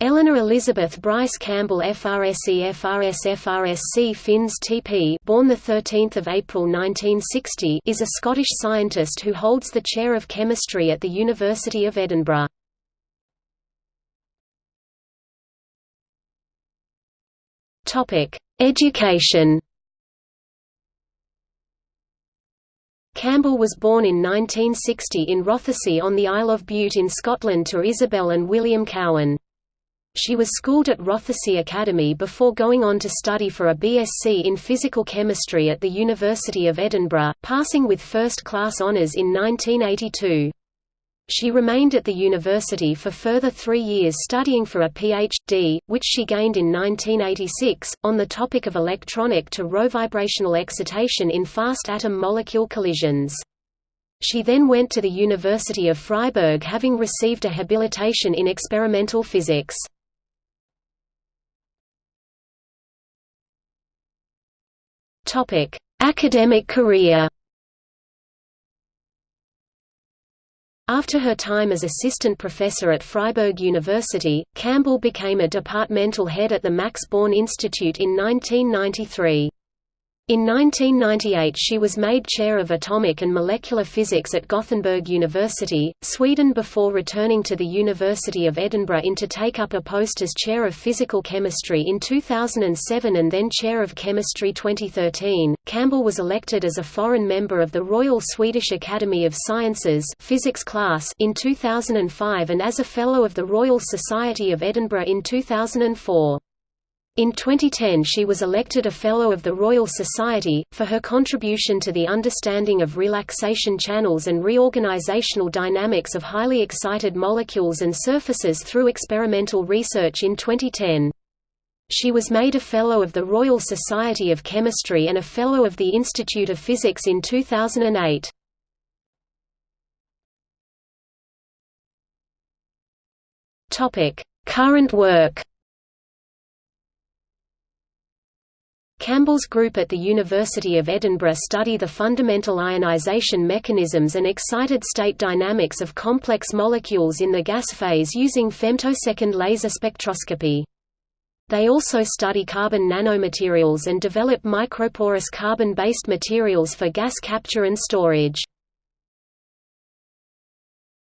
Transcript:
Eleanor Elizabeth Bryce Campbell FRSE FRS FRSC Finns TP born 13 April 1960 is a Scottish scientist who holds the chair of chemistry at the University of Edinburgh. Topic: Education Campbell was born in 1960 in Rothesay on the Isle of Bute in Scotland to Isabel and William Cowan. She was schooled at Rothesay Academy before going on to study for a BSc in physical chemistry at the University of Edinburgh, passing with first-class honours in 1982. She remained at the university for further three years studying for a Ph.D., which she gained in 1986, on the topic of electronic to rovibrational excitation in fast atom-molecule collisions. She then went to the University of Freiburg having received a habilitation in experimental physics. Topic: Academic career. After her time as assistant professor at Freiburg University, Campbell became a departmental head at the Max Born Institute in 1993. In 1998 she was made chair of atomic and molecular physics at Gothenburg University, Sweden before returning to the University of Edinburgh in to take up a post as chair of physical chemistry in 2007 and then chair of chemistry 2013. Campbell was elected as a foreign member of the Royal Swedish Academy of Sciences physics class in 2005 and as a fellow of the Royal Society of Edinburgh in 2004. In 2010 she was elected a Fellow of the Royal Society, for her contribution to the understanding of relaxation channels and reorganizational dynamics of highly excited molecules and surfaces through experimental research in 2010. She was made a Fellow of the Royal Society of Chemistry and a Fellow of the Institute of Physics in 2008. Current work Campbell's group at the University of Edinburgh study the fundamental ionization mechanisms and excited state dynamics of complex molecules in the gas phase using femtosecond laser spectroscopy. They also study carbon nanomaterials and develop microporous carbon-based materials for gas capture and storage.